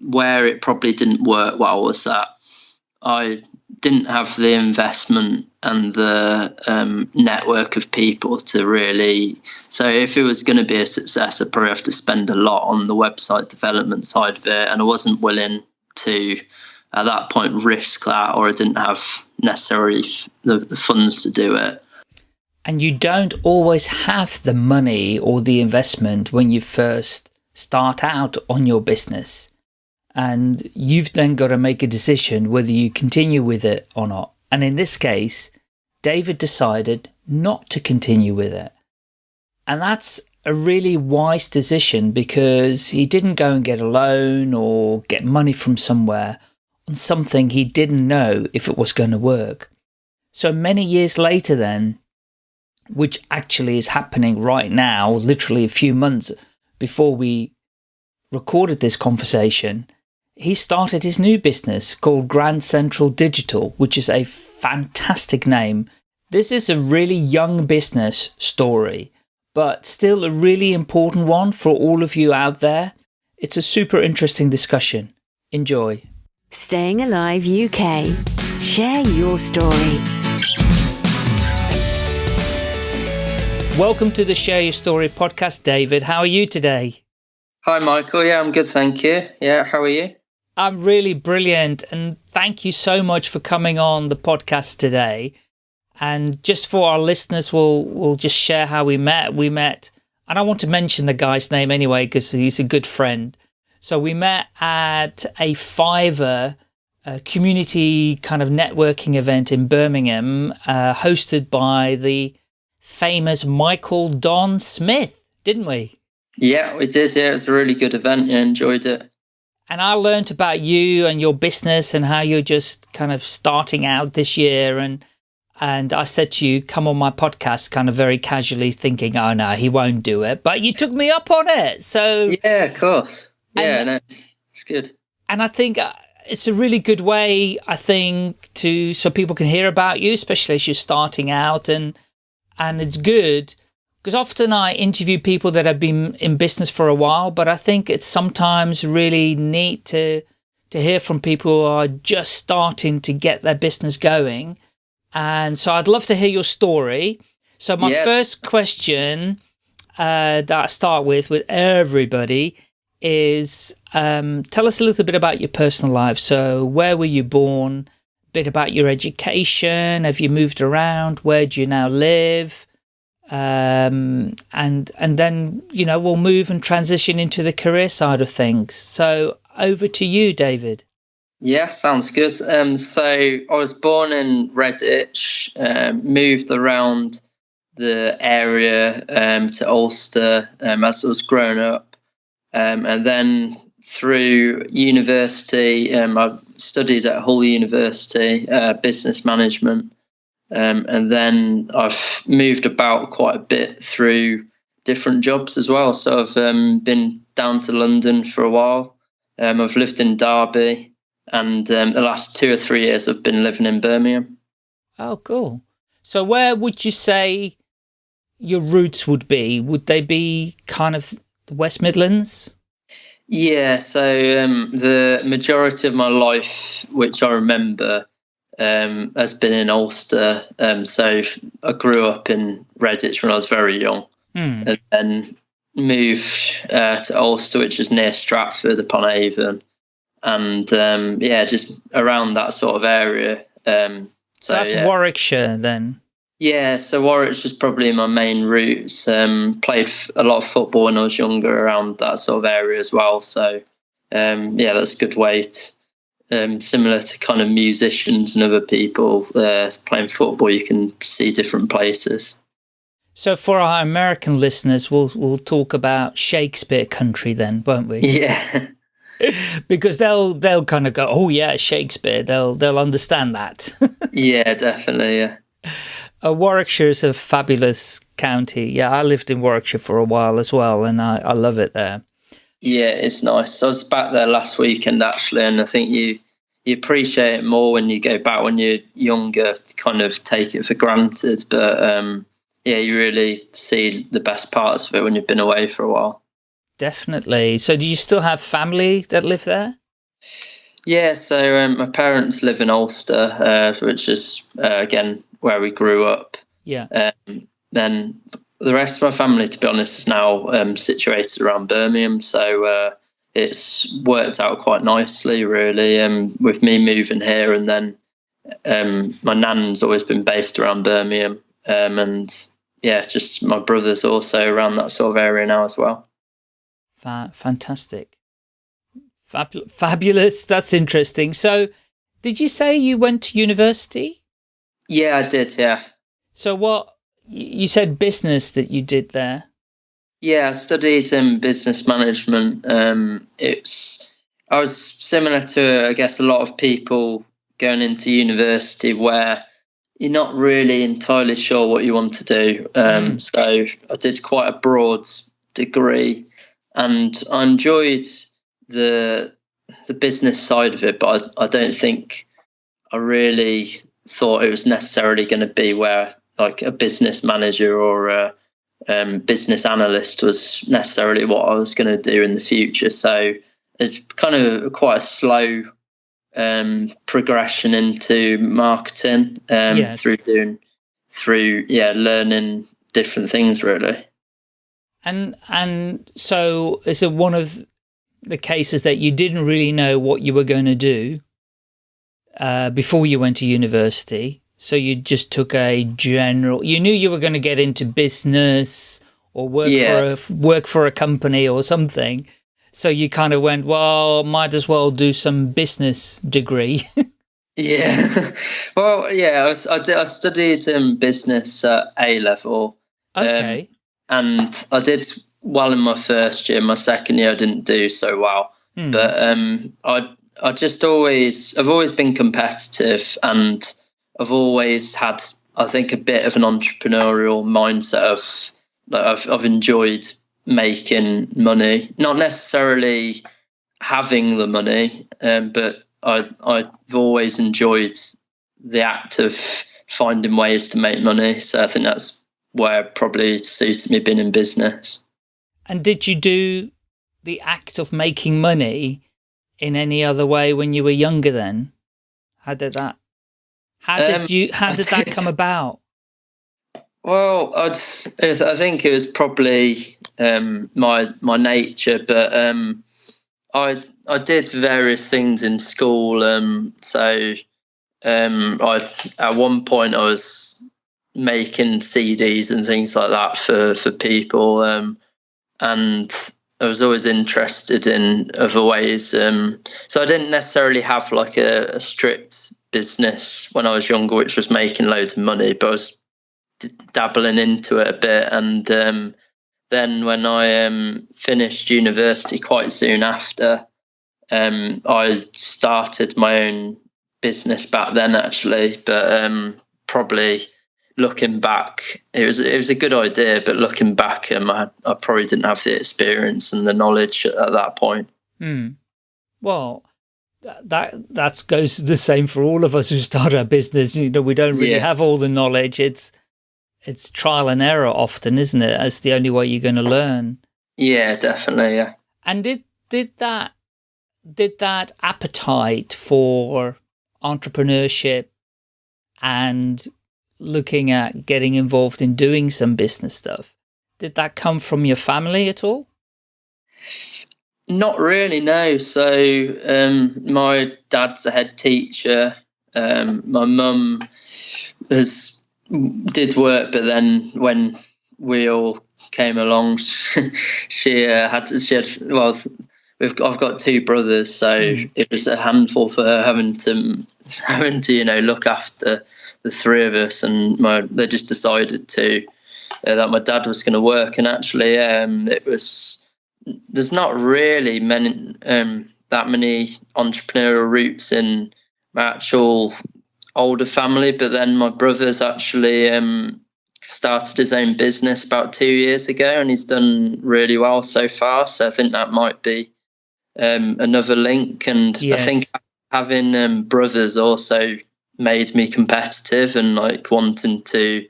where it probably didn't work well was that I didn't have the investment and the um, network of people to really. So, if it was going to be a success, I'd probably have to spend a lot on the website development side of it, and I wasn't willing to, at that point, risk that, or I didn't have necessarily the, the funds to do it. And you don't always have the money or the investment when you first start out on your business and you've then got to make a decision whether you continue with it or not. And in this case, David decided not to continue with it. And that's a really wise decision because he didn't go and get a loan or get money from somewhere on something he didn't know if it was going to work. So many years later then, which actually is happening right now, literally a few months before we recorded this conversation, he started his new business called Grand Central Digital, which is a fantastic name. This is a really young business story, but still a really important one for all of you out there. It's a super interesting discussion. Enjoy. Staying Alive UK. Share your story. Welcome to the Share Your Story podcast, David. How are you today? Hi, Michael. Yeah, I'm good, thank you. Yeah, how are you? I'm really brilliant. And thank you so much for coming on the podcast today. And just for our listeners, we'll, we'll just share how we met. We met, and I want to mention the guy's name anyway, because he's a good friend. So we met at a Fiverr a community kind of networking event in Birmingham, uh, hosted by the famous Michael Don Smith, didn't we? Yeah, we did. Yeah, it was a really good event. Yeah, enjoyed it and I learned about you and your business and how you're just kind of starting out this year. And, and I said to you, come on my podcast, kind of very casually thinking, oh no, he won't do it. But you took me up on it. So yeah, of course. Yeah, and, no, it's, it's good. And I think uh, it's a really good way, I think, to, so people can hear about you, especially as you're starting out and, and it's good because often I interview people that have been in business for a while, but I think it's sometimes really neat to to hear from people who are just starting to get their business going. And so I'd love to hear your story. So my yep. first question uh, that I start with with everybody is um, tell us a little bit about your personal life. So where were you born? A bit about your education. Have you moved around? Where do you now live? Um, and and then you know we'll move and transition into the career side of things. So over to you, David. Yeah, sounds good. Um, so I was born in Redditch, um, moved around the area um, to Alcester um, as I was growing up, um, and then through university, I studied at Hull University, uh, business management. Um, and then I've moved about quite a bit through different jobs as well. So I've um, been down to London for a while. Um, I've lived in Derby, and um, the last two or three years I've been living in Birmingham. Oh, cool. So where would you say your roots would be? Would they be kind of the West Midlands? Yeah, so um, the majority of my life, which I remember, um, has been in Alcester. Um, so I grew up in Redditch when I was very young, mm. and then moved uh, to Alcester, which is near Stratford upon Avon, and um, yeah, just around that sort of area. Um, so, so that's yeah. Warwickshire then. Yeah, so Warwickshire is probably my main roots. Um, played a lot of football when I was younger around that sort of area as well. So um, yeah, that's a good way to um, similar to kind of musicians and other people uh, playing football, you can see different places. So for our American listeners, we'll we'll talk about Shakespeare country then, won't we? Yeah. because they'll they'll kind of go, oh yeah, Shakespeare. They'll they'll understand that. yeah, definitely. Yeah. Uh, Warwickshire is a fabulous county. Yeah, I lived in Warwickshire for a while as well, and I, I love it there. Yeah, it's nice. I was back there last weekend actually, and I think you you appreciate it more when you go back when you're younger. Kind of take it for granted, but um, yeah, you really see the best parts of it when you've been away for a while. definitely. So do you still have family that live there? Yeah, so um, my parents live in Alcester, uh, which is uh, again where we grew up. Yeah. Um, then the rest of my family, to be honest, is now um, situated around Birmingham. So uh, it's worked out quite nicely, really. Um, with me moving here, and then um, my nan's always been based around Birmingham, um, and yeah, just my brother's also around that sort of area now as well. Fa fantastic. Fab fabulous. That's interesting. So, did you say you went to university? Yeah, I did. Yeah. So what, you said business that you did there? Yeah, I studied in business management. Um, it's, I was similar to, I guess, a lot of people going into university where you're not really entirely sure what you want to do. Um, mm. So I did quite a broad degree, and I enjoyed the the business side of it, but I, I don't think I really thought it was necessarily going to be where like a business manager or a um, business analyst was necessarily what I was going to do in the future. So it's kind of quite a slow um, progression into marketing um, yes. through doing through yeah learning different things really. And and so is it one of the cases that you didn't really know what you were going to do uh, before you went to university? So you just took a general, you knew you were going to get into business or work yeah. for a, work for a company or something. So you kind of went, well, might as well do some business degree. yeah. Well, yeah, I, was, I, did, I studied um, business at A level. Um, okay. Um, and I did well in my first year. My second year, I didn't do so well. Hmm. But um, I, I just always, I've always been competitive and I've always had, I think, a bit of an entrepreneurial mindset of like I've I've enjoyed making money, not necessarily having the money, um, but I I've always enjoyed the act of finding ways to make money. So I think that's where probably suited me being in business. And did you do the act of making money in any other way when you were younger then? How did that how did um, you? How did that come about? Well, I'd, I think it was probably um, my my nature, but um, I I did various things in school. Um, so um, I at one point I was making CDs and things like that for for people, um, and I was always interested in other ways. Um, so I didn't necessarily have like a, a strict business when I was younger, which was making loads of money, but I was d- dabbling into it a bit. And um, then when I um, finished university quite soon after, um, I started my own business back then, actually. But um, probably looking back, it was it was a good idea. But looking back, um, I, I probably didn't have the experience and the knowledge at, at that point. Hmm. Well, that that goes the same for all of us who start our business. You know, we don't really yeah. have all the knowledge. It's it's trial and error often, isn't it? That's the only way you're going to learn. Yeah, definitely. Yeah. And did did that did that appetite for entrepreneurship and looking at getting involved in doing some business stuff did that come from your family at all not really, no. So um, my dad's a head teacher. Um, my mum has did work, but then when we all came along, she uh, had to, she had well, we've I've got two brothers, so mm. it was a handful for her having to having to you know look after the three of us, and my they just decided to uh, that my dad was going to work, and actually um, it was there's not really many um, that many entrepreneurial roots in my actual older family, but then my brother's actually um, started his own business about two years ago, and he's done really well so far. So I think that might be um, another link, and yes. I think having um, brothers also made me competitive and like wanting to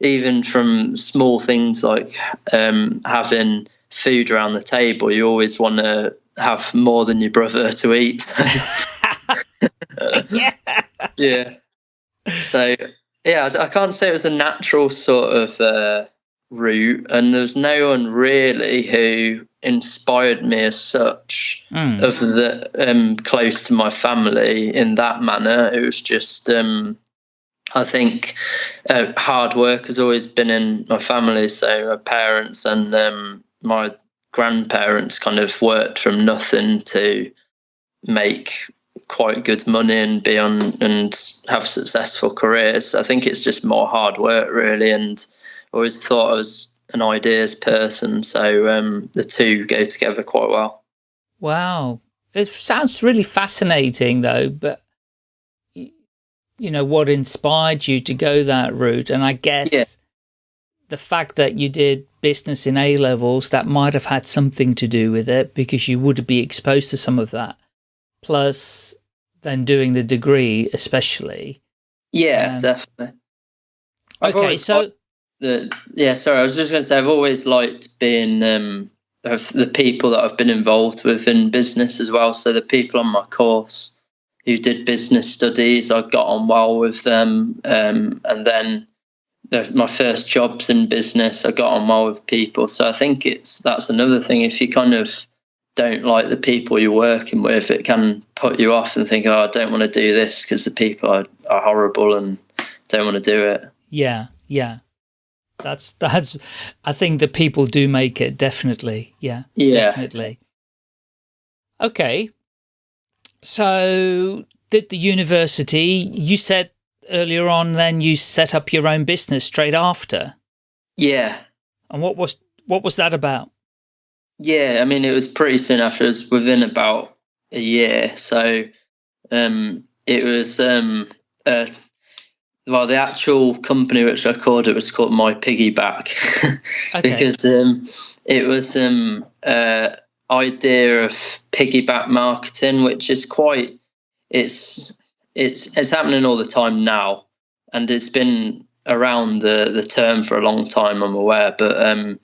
even from small things like um, having food around the table, you always want to have more than your brother to eat. So. yeah. yeah. So yeah, I, I can't say it was a natural sort of uh, route, and there's no one really who inspired me as such Mm. of the um, close to my family in that manner. It was just, um, I think, uh, hard work has always been in my family. So my parents and um, my grandparents kind of worked from nothing to make quite good money and be on and have successful careers. I think it's just more hard work really, and I always thought I was an ideas person, so um, the two go together quite well. Wow. It sounds really fascinating though, but you know, what inspired you to go that route? And I guess Yeah. The fact that you did business in A levels, that might have had something to do with it because you would be exposed to some of that. Plus then doing the degree, especially. Yeah, Um, definitely. I've Okay, so the yeah, sorry, I was just going to say I've always liked being um, of the people that I've been involved with in business as well. So the people on my course who did business studies, I got on well with them, um, and then the, my first jobs in business, I got on well with people. So I think it's that's another thing. If you kind of don't like the people you're working with, it can put you off and think, oh, I don't want to do this because the people are, are horrible and don't want to do it. yeah, yeah. That's that's I think the people do make it, definitely. Yeah. Yeah. Definitely. Okay. So did the university, you said earlier on then you set up your own business straight after. Yeah. And what was what was that about? Yeah, I mean, it was pretty soon after. It was within about a year. So um, it was, um, uh, well, the actual company which I called it was called My Piggyback Okay. because um, it was um, uh, idea of piggyback marketing, which is quite, it's, it's, it's happening all the time now. And it's been around the, the term for a long time, I'm aware. But um,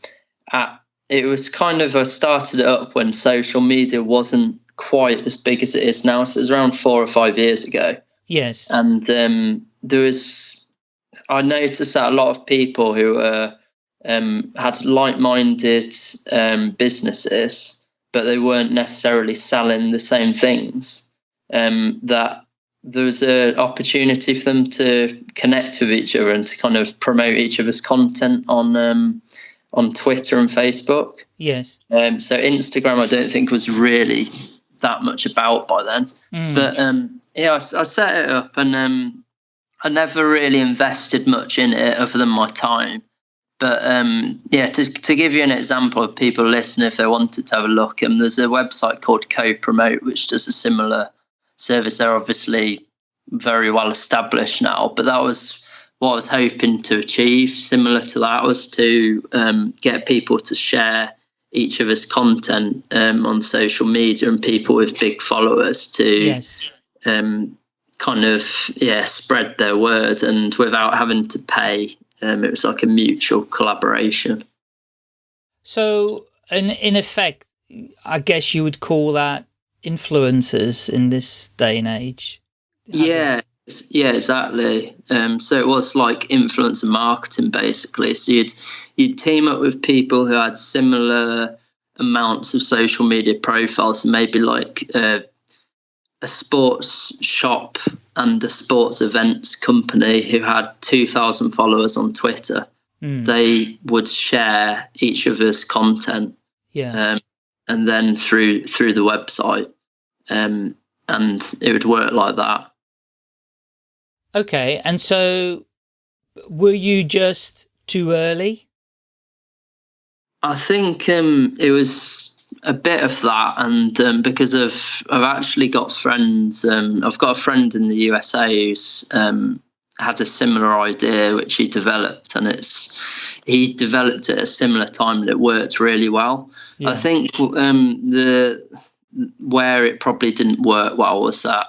at it was kind of I started it up when social media wasn't quite as big as it is now. So it was around four or five years ago, yes. and um, there was I noticed that a lot of people who um, had like-minded um, businesses, but they weren't necessarily selling the same things. Um, that there was an opportunity for them to connect with each other and to kind of promote each other's content on um, on Twitter and Facebook. Yes. Um, so Instagram, I don't think was really that much about by then. Mm. But um, yeah, I set it up, and um, I never really invested much in it other than my time. But um, yeah, to to give you an example of people listening, if they wanted to have a look, um, there's a website called Co-Promote which does a similar service. They're obviously very well established now, but that was what I was hoping to achieve. Similar to that was to um, get people to share each of us content um, on social media and people with big followers to yes. um, kind of yeah spread their word and without having to pay. Um, it was like a mutual collaboration. So in in effect, I guess you would call that influencers in this day and age. Yeah, yeah, exactly. Um, so it was like influencer marketing basically. So you'd you'd team up with people who had similar amounts of social media profiles, maybe like uh, a sports shop and a sports events company who had two thousand followers on Twitter. Mm, They would share each other's content yeah. um, and then through through the website, um, and it would work like that. Okay, and so were you just too early? I think um, it was a bit of that, and um, because of I've actually got friends. Um, I've got a friend in the USA who's um, had a similar idea which he developed, and it's he developed it at a similar time, and it worked really well. Yeah. I think um, the where it probably didn't work well was that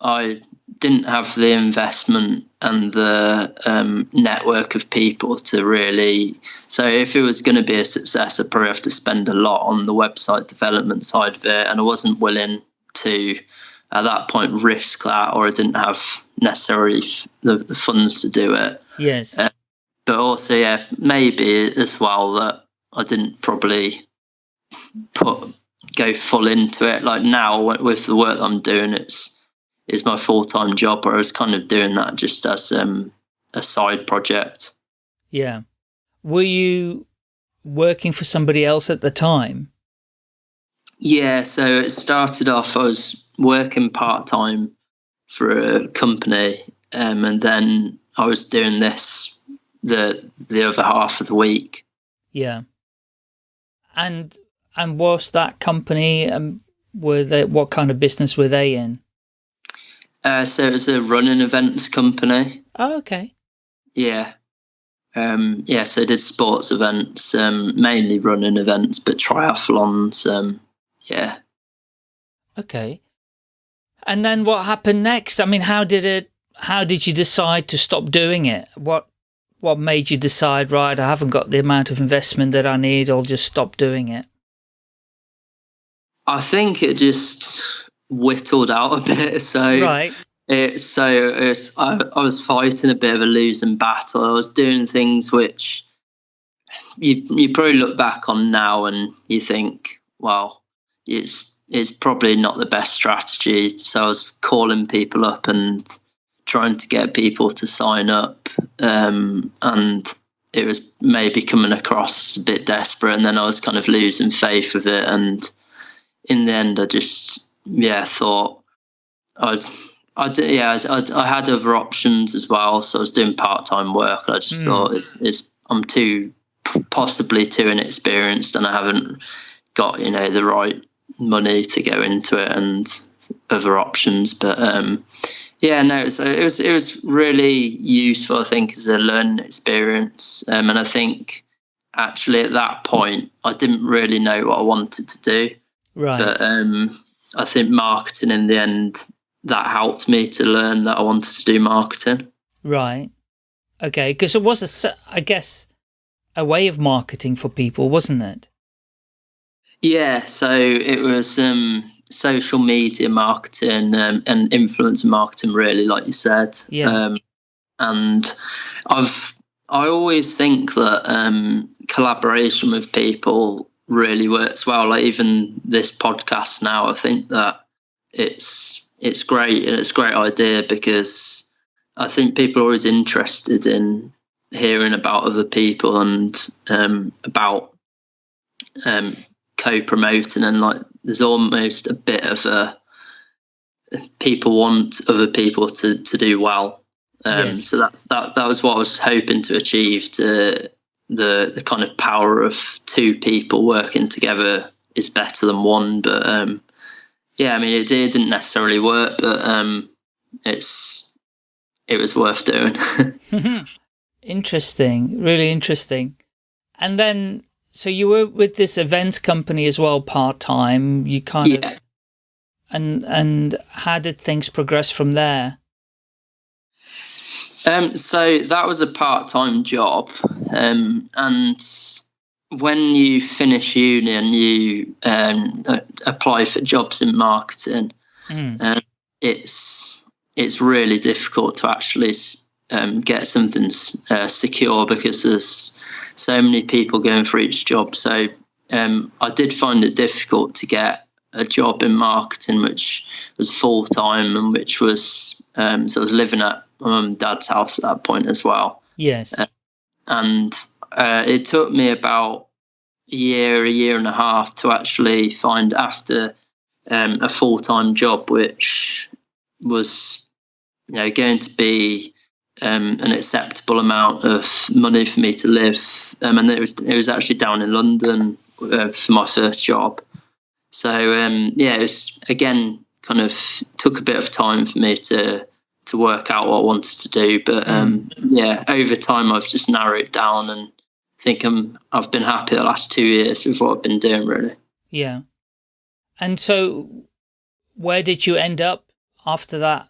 I didn't have the investment and the um, network of people to really. So if it was going to be a success, I'd probably have to spend a lot on the website development side of it, and I wasn't willing to at that point risk that, or I didn't have necessarily the, the funds to do it. Yes. Uh, but also, yeah, maybe as well that I didn't probably put go full into it. Like now, with the work I'm doing, it's is my full time job, or I was kind of doing that just as um, a side project. Yeah. Were you working for somebody else at the time? Yeah, so it started off, I was working part time for a company, um, and then I was doing this the the other half of the week. Yeah. And and was that company um were they what kind of business were they in? Uh, so it was a running events company. Oh, okay. Yeah. Um, yeah, so did sports events, um, mainly running events, but triathlons. Um, yeah. Okay. And then what happened next? I mean, how did it, how did you decide to stop doing it? What, what made you decide, right, I haven't got the amount of investment that I need, I'll just stop doing it? I think it just whittled out a bit. So right. It, so it's, I, I was fighting a bit of a losing battle. I was doing things which you you probably look back on now and you think, well, it's it's probably not the best strategy. So I was calling people up and trying to get people to sign up, um, and it was maybe coming across a bit desperate. And then I was kind of losing faith with it, and in the end, I just yeah thought I'd. I did, yeah, I, I, had other options as well. So I was doing part time work. And I just mm. thought it's, it's I'm too possibly too inexperienced, and I haven't got you know the right money to go into it and other options. But um, yeah, no, it was, it was it was really useful. I think as a learning experience, um, and I think actually at that point I didn't really know what I wanted to do. Right. But um, I think marketing in the end that helped me to learn that I wanted to do marketing. Right. Okay, because it was a, I guess, a way of marketing for people, wasn't it? Yeah, so it was um, social media marketing um, and influencer marketing, really, like you said. Yeah. Um, and I've I always think that um, collaboration with people really works well. Like even this podcast now, I think that it's it's great and it's a great idea because I think people are always interested in hearing about other people and um, about um, co-promoting and like there's almost a bit of a people want other people to, to do well um, yes. so that, that that was what I was hoping to achieve to the the kind of power of two people working together is better than one but um, yeah, I mean, it, it didn't necessarily work, but um, it's it was worth doing. interesting, really interesting. And then, so you were with this events company as well, part time. You kind yeah. of, and and how did things progress from there? Um, so that was a part time job, um, and when you finish uni and you um, apply for jobs in marketing, mm. um, it's it's really difficult to actually um, get something uh, secure because there's so many people going for each job. So um, I did find it difficult to get a job in marketing, which was full time and which was um, so I was living at my mum and dad's house at that point as well. Yes, uh, and uh, it took me about a year, a year and a half to actually find after um, a full time job, which was you know going to be um, an acceptable amount of money for me to live. Um, and it was it was actually down in London uh, for my first job. So um, yeah, it was again kind of took a bit of time for me to to work out what I wanted to do. But um, yeah, over time I've just narrowed it down and think I'm I've been happy the last two years with what I've been doing really. Yeah. And so where did you end up after that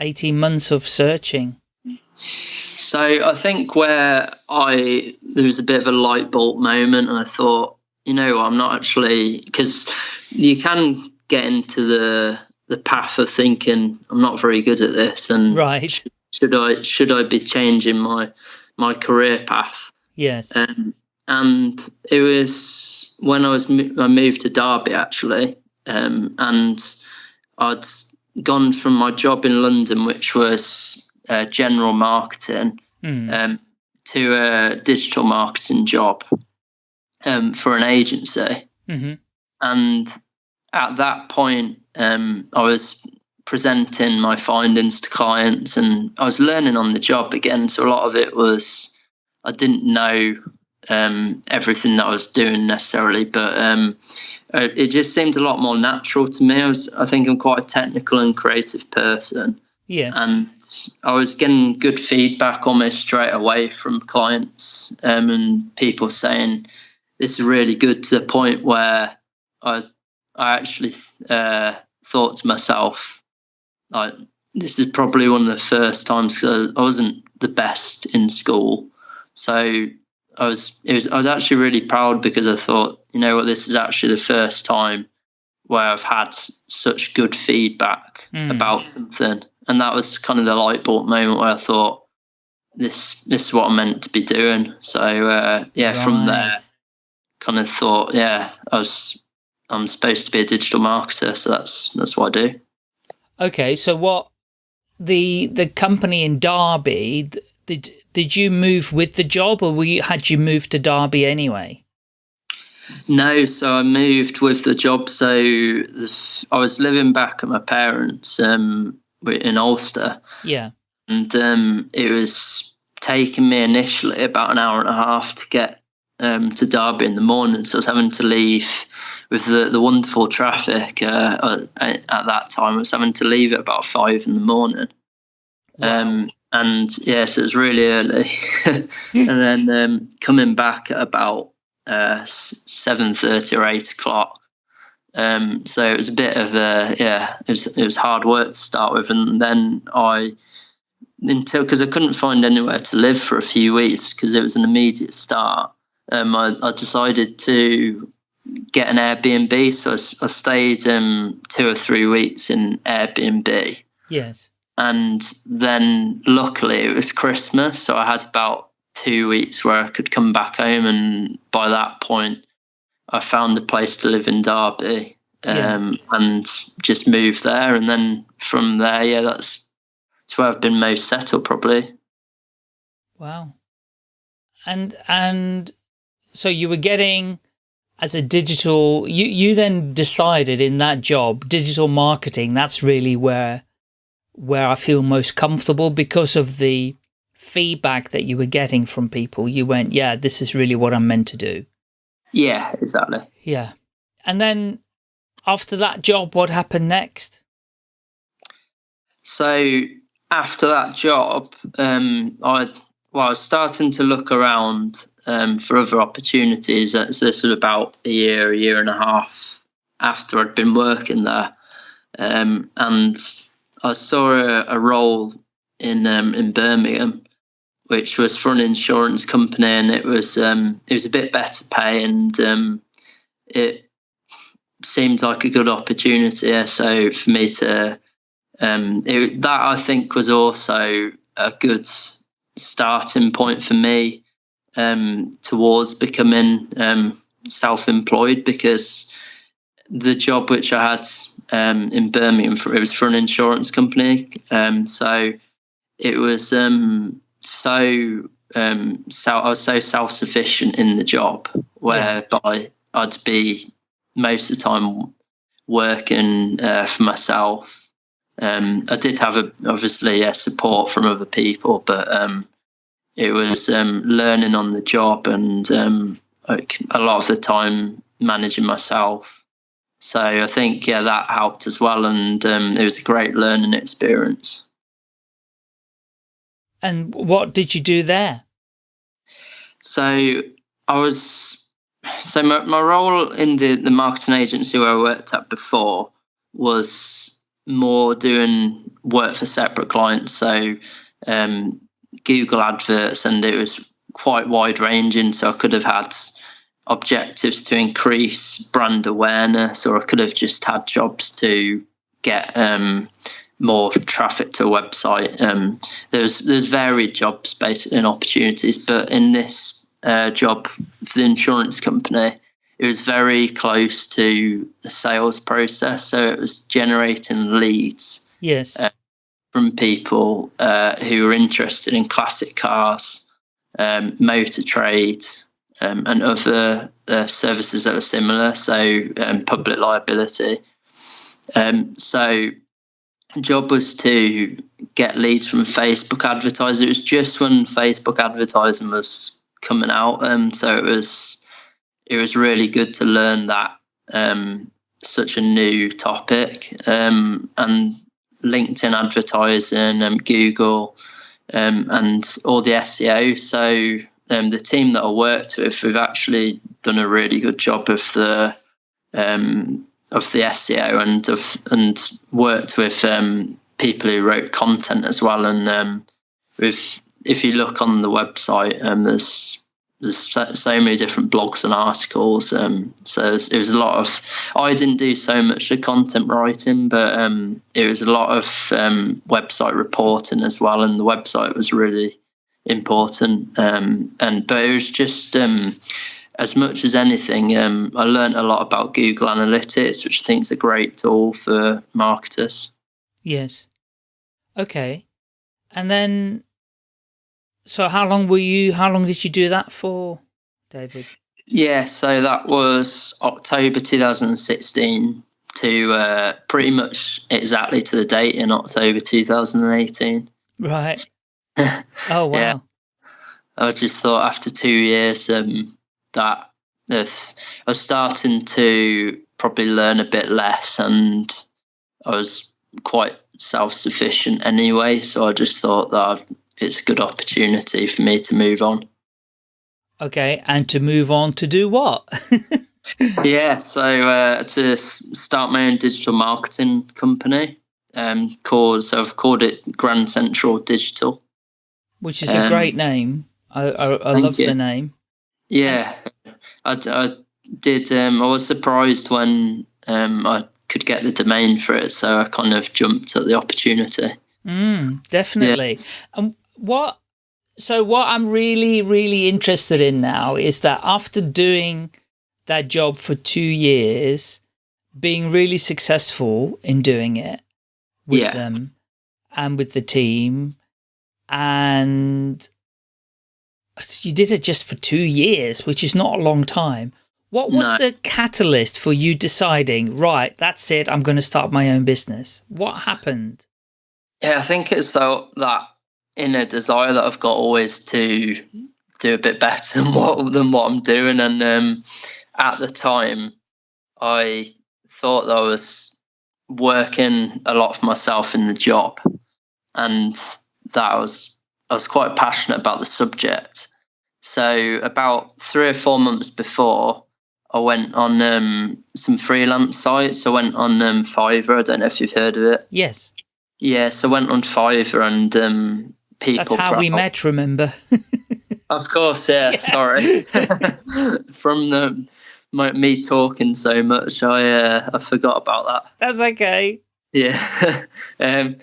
18 months of searching? So I think where I there was a bit of a light bulb moment, and I thought, you know, I'm not actually because you can get into the the path of thinking I'm not very good at this, and right. should, should I should I be changing my my career path? Yes. Um, and it was when I was I moved to Derby actually, um, and I'd gone from my job in London, which was uh, general marketing, Mm. um, to a digital marketing job um, for an agency. hmm And at that point, um, I was presenting my findings to clients and I was learning on the job again. So a lot of it was, I didn't know um, everything that I was doing necessarily, but um, uh, it just seemed a lot more natural to me. I was, I think I'm quite a technical and creative person Yes. and I was getting good feedback almost straight away from clients um, and people saying this is really good to the point where I I actually uh, thought to myself like this is probably one of the first times I wasn't the best in school. So I was it was I was actually really proud because I thought you know what? This is actually the first time where I've had such good feedback Mm. about something and that was kind of the light bulb moment where I thought this this is what I'm meant to be doing. So uh, yeah, from there, kind of thought, yeah, I was I'm supposed to be a digital marketer, so that's that's what I do. Okay, so what the the company in Derby did did you move with the job or were you, had you moved to Derby anyway? No, so I moved with the job. So this, I was living back at my parents' um, in Alcester, Yeah. and um, it was taking me initially about an hour and a half to get um, to Derby in the morning. So I was having to leave with the, the wonderful traffic uh, at, at that time. I was having to leave at about five in the morning. Um, and yes, it was really early. and then um, coming back at about uh, seven thirty or eight o'clock. Um, so it was a bit of a yeah, it was it was hard work to start with, and then I until because I couldn't find anywhere to live for a few weeks because it was an immediate start. Um, I, I decided to get an Airbnb, so I stayed um, two or three weeks in Airbnb. Yes. and then luckily it was Christmas, so I had about two weeks where I could come back home, and by that point, I found a place to live in Derby, Yeah. um, and just moved there, and then from there, yeah, that's that's where I've been most settled probably. Wow. And and so you were getting as a digital you you then decided in that job digital marketing that's really where where I feel most comfortable because of the feedback that you were getting from people you went yeah this is really what I'm meant to do Yeah, exactly. yeah and then after that job what happened next So after that job, um, I well, I was starting to look around um, for other opportunities. That's this was about a year, a year and a half after I'd been working there, um, and I saw a, a role in um, in Birmingham, which was for an insurance company, and it was um, it was a bit better pay, and um, it seemed like a good opportunity. So for me to um, it, that I think was also a good starting point for me um, towards becoming um, self-employed because the job which I had um, in Birmingham for it was for an insurance company, um, so it was um, so um, so I was so self-sufficient in the job whereby I'd be most of the time working uh, for myself um, I did have a, obviously yeah, support from other people, but um, it was um, learning on the job and um, a lot of the time managing myself. So I think yeah that helped as well, and um, it was a great learning experience. And what did you do there So I was so my, my role in the the marketing agency where I worked at before was more doing work for separate clients, so um, Google adverts, and it was quite wide ranging. So I could have had objectives to increase brand awareness, or I could have just had jobs to get um, more traffic to a website. Um, there's there's varied jobs basically and opportunities, but in this uh, job for the insurance company, it was very close to the sales process. So it was generating leads. Yes. Uh, from people uh, who were interested in classic cars, um, motor trade, um, and other uh, services that are similar, so um, public liability. Um, so, job was to get leads from Facebook advertisers. It was just when Facebook advertising was coming out, um, so it was it was really good to learn that um, such a new topic um, and LinkedIn advertising and Google um, and all the SEO. So um, the team that I worked with, we've actually done a really good job of the um, of the SEO and of and worked with um, people who wrote content as well. And um, with if you look on the website, um, there's there's so, many different blogs and articles. Um, so it was a lot of. I didn't do so much the content writing, but um, it was a lot of um, website reporting as well, and the website was really important. Um, and but it was just um, as much as anything, um, I learned a lot about Google Analytics, which I think is a great tool for marketers. Yes. Okay. And then so how long were you, how long did you do that for, David? Yeah, so that was October 2016 to uh, pretty much exactly to the date in October 2018. Right. oh, wow. yeah. I just thought after two years um, that I was starting to probably learn a bit less and I was quite self-sufficient anyway. So I just thought that it's a good opportunity for me to move on. Okay, and to move on to do what? yeah, so uh, to start my own digital marketing company um, called, so I've called it Grand Central Digital. Which is um, a great name. I, I, I love you. the name. Yeah, I, I did. Um, I was surprised when um, I could get the domain for it, so I kind of jumped at the opportunity. Mm, definitely. Yeah. And what, so what I'm really, really interested in now is that after doing that job for two years, being really successful in doing it with yeah. them and with the team and you did it just for two years, which is not a long time. What was no. the catalyst for you deciding, right, that's it, I'm going to start my own business? What happened? Yeah, I think it's so that inner desire that I've got always to do a bit better than what than what I'm doing. And um, at the time, I thought that I was working a lot for myself in the job, and that I was I was quite passionate about the subject. So about three or four months before, I went on um, some freelance sites. I went on um, Fiverr. I don't know if you've heard of it. Yes. Yeah, so I went on Fiverr and um, people. That's how we met, remember? of course, yeah. yeah. Sorry. From the my, me talking so much, I uh, I forgot about that. That's okay. Yeah. um,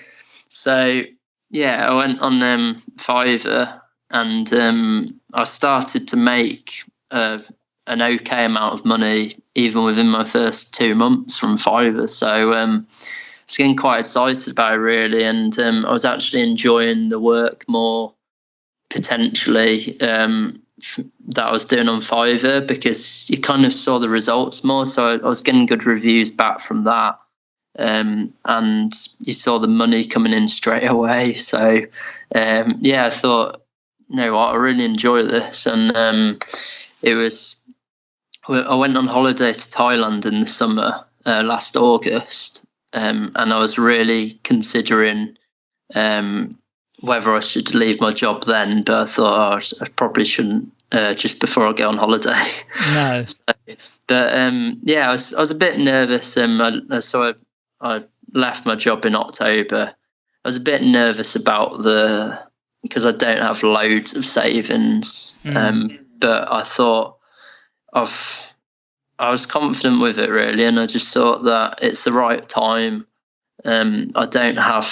so yeah, I went on um, Fiverr and um, I started to make uh, an okay amount of money even within my first two months from Fiverr. So um, was getting quite excited about it really, and um, I was actually enjoying the work more potentially um, that I was doing on Fiverr because you kind of saw the results more. So I, I was getting good reviews back from that. Um, and you saw the money coming in straight away. So, um, yeah, I thought, you know what, I really enjoy this. And um, it was, I went on holiday to Thailand in the summer uh, last August, um, and I was really considering um, whether I should leave my job then. But I thought oh, I probably shouldn't uh, just before I go on holiday. No. so, but um, yeah, I was I was a bit nervous. Um, I, so I, I left my job in October, I was a bit nervous about the because I don't have loads of savings. Mm. Um, but I thought I've I was confident with it really, and I just thought that it's the right time. Um, I don't have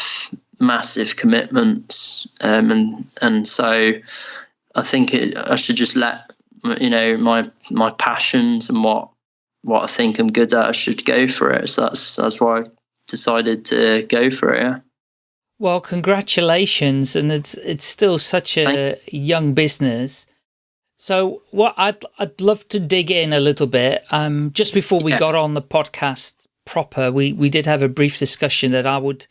massive commitments, um, and and so I think it, I should just let you know my my passions and what what I think I'm good at. I should go for it. So that's that's why I decided to go for it. Well, congratulations, and it's it's still such a young business. So, what I'd I'd love to dig in a little bit. Um, just before we yeah. got on the podcast proper, we we did have a brief discussion that I would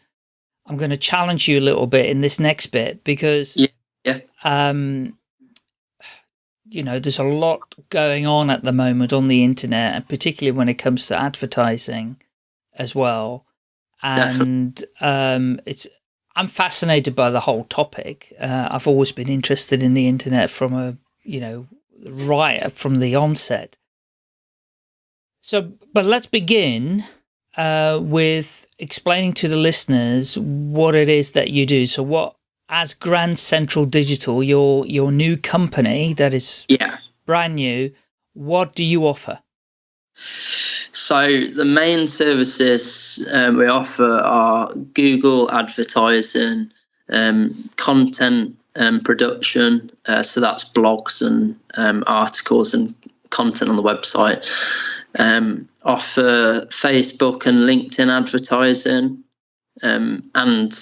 I'm going to challenge you a little bit in this next bit because yeah, yeah. Um, you know, there's a lot going on at the moment on the internet, and particularly when it comes to advertising as well. And um, it's I'm fascinated by the whole topic. Uh, I've always been interested in the internet from a, you know, right from the onset. So, but let's begin uh, with explaining to the listeners what it is that you do. So what, as Grand Central Digital, your, your new company that is yeah. brand new, what do you offer? So the main services um, we offer are Google advertising, um, content um, production. Uh, so that's blogs and um, articles and content on the website. Um, offer Facebook and LinkedIn advertising, um, and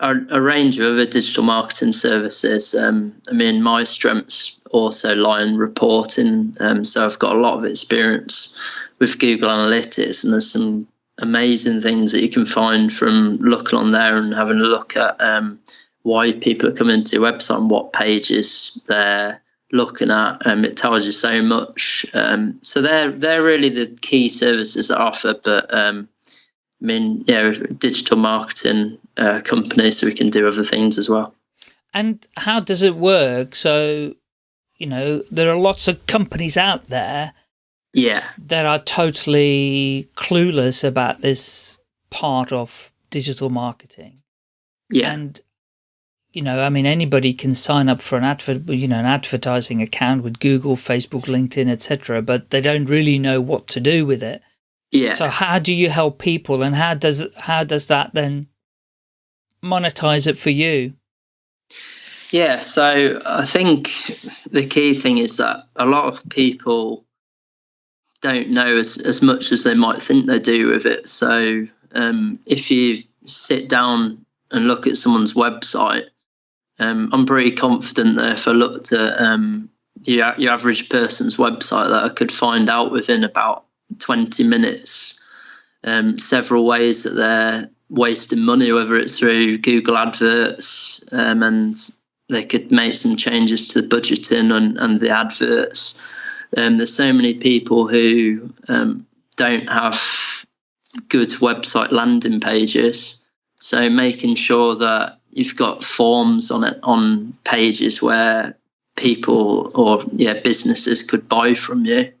a, range of other digital marketing services. I mean, my strengths also lie in reporting, so I've got a lot of experience with Google Analytics, and there's some amazing things that you can find from looking on there and having a look at um, why people are coming to your website and what pages they're looking at. Um, it tells you so much. Um, so they're they're really the key services that I offer. But um, I mean, yeah, digital marketing uh, company, so we can do other things as well. And how does it work? So, you know, there are lots of companies out there yeah. that are totally clueless about this part of digital marketing. Yeah. And you know i mean anybody can sign up for an advert you know an advertising account with google facebook linkedin etc but they don't really know what to do with it. Yeah. So how do you help people and how does how does that then monetize it for you yeah so i think the key thing is that a lot of people don't know as, as much as they might think they do with it. So um, if you sit down and look at someone's website, um, I'm pretty confident that if I looked at um, your, your average person's website, that I could find out within about 20 minutes um, several ways that they're wasting money, whether it's through Google adverts um, and they could make some changes to the budgeting and, and the adverts um, there's so many people who um, don't have good website landing pages. So making sure that you've got forms on it on pages where people or yeah businesses could buy from you.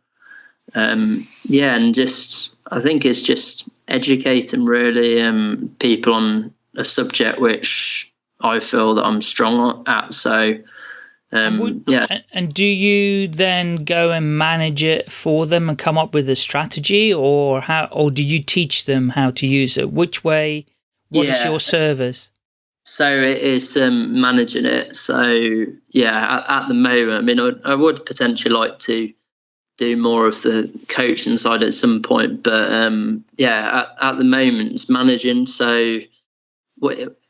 Um, yeah, and just I think it's just educating really um, people on a subject which I feel that I'm strong at. So um, would, yeah. And do you then go and manage it for them and come up with a strategy, or how, or do you teach them how to use it? Which way? What yeah. is your service? So it is um, managing it. So yeah, at, at the moment, I mean, I, I, would potentially like to do more of the coaching side at some point, but um, yeah, at, at the moment, it's managing. So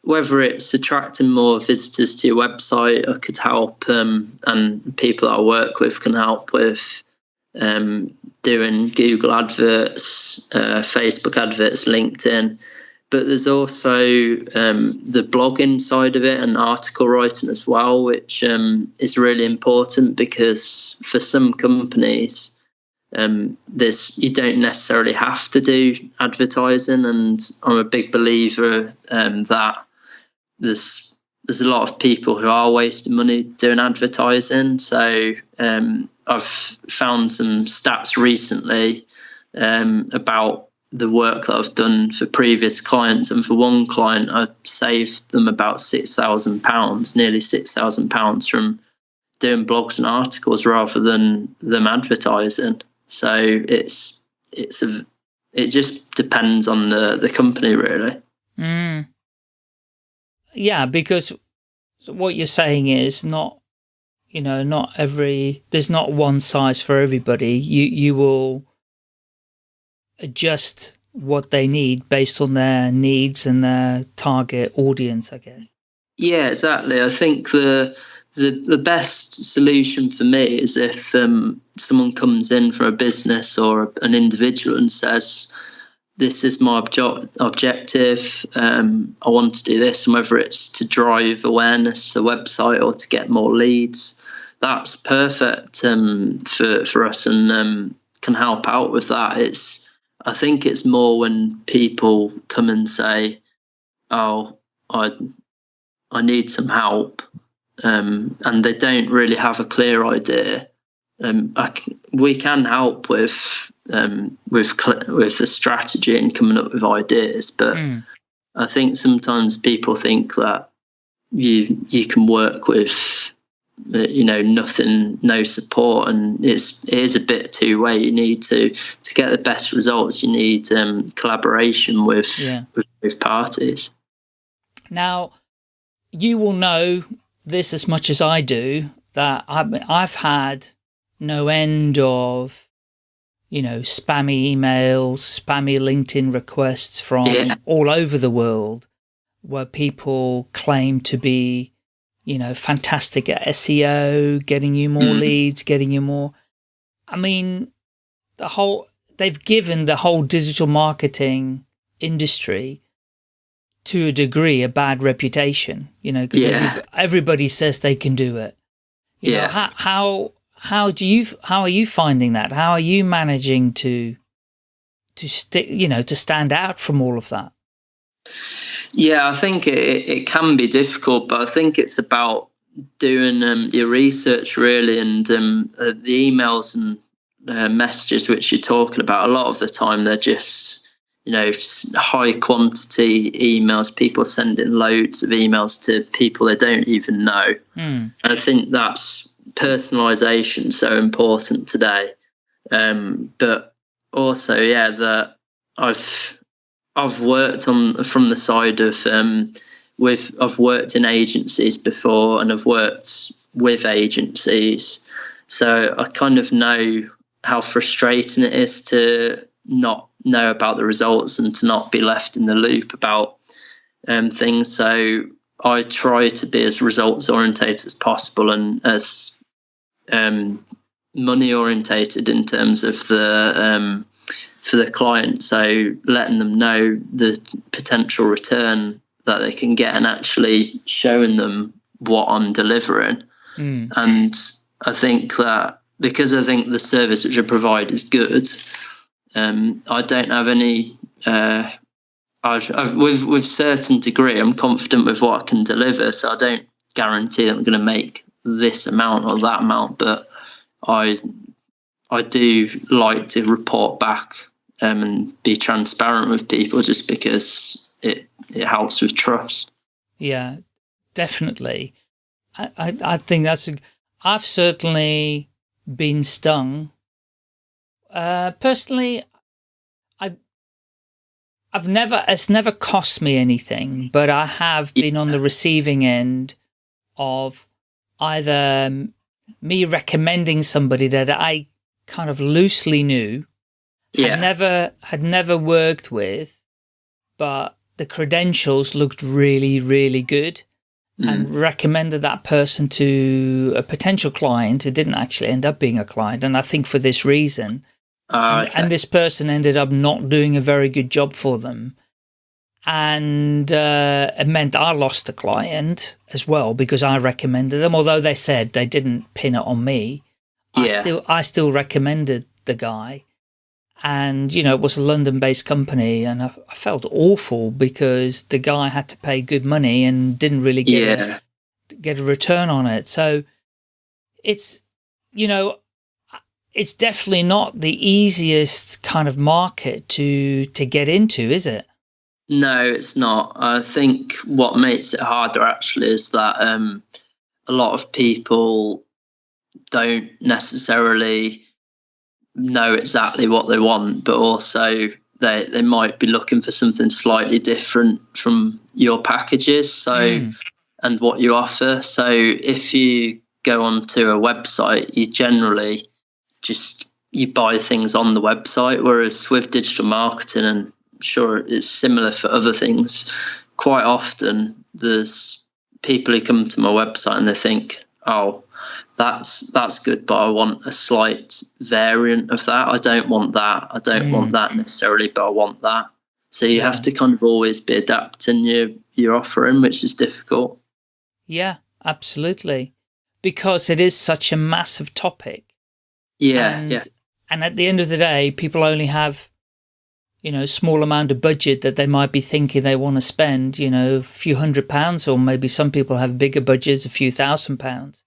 whether it's attracting more visitors to your website, I could help, um, and people that I work with can help with um, doing Google adverts, uh, Facebook adverts, LinkedIn. But there's also um, the blogging side of it and article writing as well, which um, is really important because for some companies, um, this you don't necessarily have to do advertising, and I'm a big believer um, that there's there's a lot of people who are wasting money doing advertising. So um, I've found some stats recently um, about the work that I've done for previous clients, and for one client, I saved them about six thousand pounds, nearly six thousand pounds from doing blogs and articles rather than them advertising. So it's it's a it just depends on the the company really. Mm. Yeah, because what you're saying is not, you know, not every there's not one size for everybody. You you will adjust what they need based on their needs and their target audience, I guess. Yeah, exactly. I think the the the best solution for me is if um, someone comes in from a business or an individual and says, "This is my obje- objective. Um, I want to do this," and whether it's to drive awareness a website or to get more leads, that's perfect um, for for us and um, can help out with that. It's I think it's more when people come and say, "Oh, I I need some help," um, and they don't really have a clear idea. Um, we can help with um, with with the strategy and coming up with ideas, but mm. I think sometimes people think that you you can work with you know nothing no support and it's it is a bit two way you need to to get the best results you need um, collaboration with, yeah. with, with parties now you will know this as much as I do that I've, I've had no end of you know spammy emails spammy LinkedIn requests from yeah. all over the world where people claim to be you know, fantastic at SEO, getting you more mm. leads, getting you more. I mean, the whole, they've given the whole digital marketing industry to a degree a bad reputation, you know, because yeah. everybody says they can do it. You yeah. Know, how, how, how do you, how are you finding that? How are you managing to, to stick, you know, to stand out from all of that? Yeah, I think it, it can be difficult, but I think it's about doing um, your research really and um, uh, the emails and uh, messages which you're talking about. A lot of the time, they're just you know high quantity emails. People sending loads of emails to people they don't even know. Mm. And I think that's personalization so important today. Um, but also, yeah, that I've I've worked on from the side of um, with I've worked in agencies before and I've worked with agencies, so I kind of know how frustrating it is to not know about the results and to not be left in the loop about um, things. So I try to be as results orientated as possible and as um, money orientated in terms of the um, for the client. So letting them know the potential return that they can get and actually showing them what I'm delivering. Mm. And I think that because I think the service which I provide is good, um, I don't have any. Uh, I've, I've, with with certain degree, I'm confident with what I can deliver. So I don't guarantee that I'm going to make this amount or that amount, but I I do like to report back um, and be transparent with people just because it it helps with trust. Yeah, definitely. I I, I think that's. A, I've certainly been stung. Uh, personally, I I've never it's never cost me anything, but I have been on the receiving end of either me recommending somebody that I kind of loosely knew yeah. had never had never worked with, but the credentials looked really, really good mm. and recommended that person to a potential client who didn't actually end up being a client. And I think for this reason, uh, okay. and, and, this person ended up not doing a very good job for them. And uh, it meant I lost a client as well because I recommended them, although they said they didn't pin it on me. Yeah. I still I still recommended the guy and you know it was a London-based company, and I, I, felt awful because the guy had to pay good money and didn't really get yeah. a, get a return on it. So it's you know it's definitely not the easiest kind of market to to get into, is it? No, it's not. I think what makes it harder actually is that um, a lot of people don't necessarily know exactly what they want, but also they they might be looking for something slightly different from your packages. So mm. and what you offer. So if you go onto a website, you generally just you buy things on the website. Whereas with digital marketing, and I'm sure it's similar for other things, quite often there's people who come to my website and they think, oh, that's that's good, but I want a slight variant of that. I don't want that. I don't mm. want that necessarily, but I want that. So you yeah. have to kind of always be adapting your your offering, which is difficult. Yeah, absolutely, because it is such a massive topic. Yeah, and, yeah. And at the end of the day, people only have, you know, small amount of budget that they might be thinking they want to spend, you know, a few hundred pounds, or maybe some people have bigger budgets, a few thousand pounds.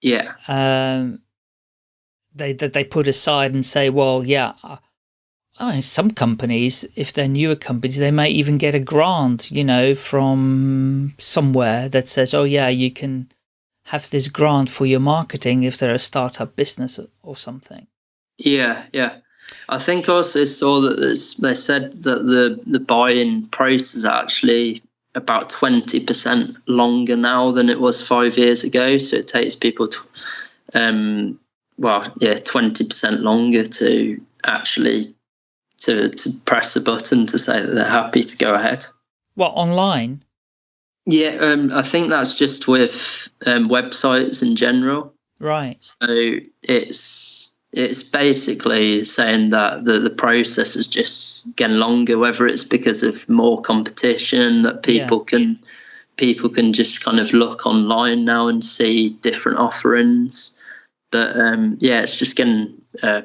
Yeah. Um, they that they put aside and say, well, yeah, uh, I mean, some companies, if they're newer companies, they may even get a grant, you know, from somewhere that says, oh yeah, you can have this grant for your marketing if they're a startup business or something. Yeah, yeah. I think also saw that they said that the the buy-in is actually about 20% longer now than it was five years ago. So it takes people, to, um, well, yeah, 20% longer to actually to, to press the button to say that they're happy to go ahead. Well, online? Yeah, um, I think that's just with um, websites in general. Right. So it's it's basically saying that the, the process is just getting longer, whether it's because of more competition that people yeah. can people can just kind of look online now and see different offerings. But um, yeah, it's just getting uh,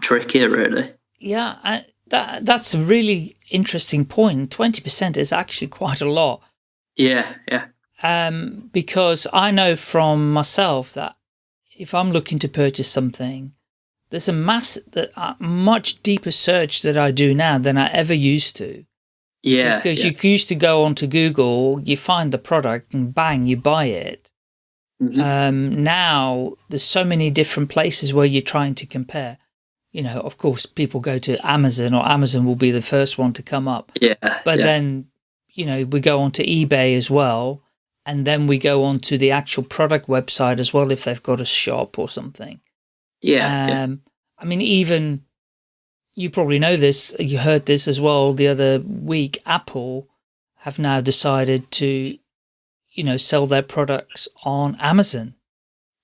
trickier, really. Yeah, I, that that's a really interesting point. Twenty percent is actually quite a lot. Yeah, yeah. Um, because I know from myself that if I'm looking to purchase something, there's a mass, that uh, much deeper search that I do now than I ever used to. Yeah. Because yeah. you used to go onto Google, you find the product and bang, you buy it. Mm -hmm. um, now there's so many different places where you're trying to compare. You know, of course, people go to Amazon or Amazon will be the first one to come up. Yeah. But yeah. then, you know, we go onto eBay as well. And then we go on to the actual product website as well if they've got a shop or something. Yeah, um, yeah. I mean, even you probably know this, you heard this as well the other week, Apple have now decided to, you know, sell their products on Amazon,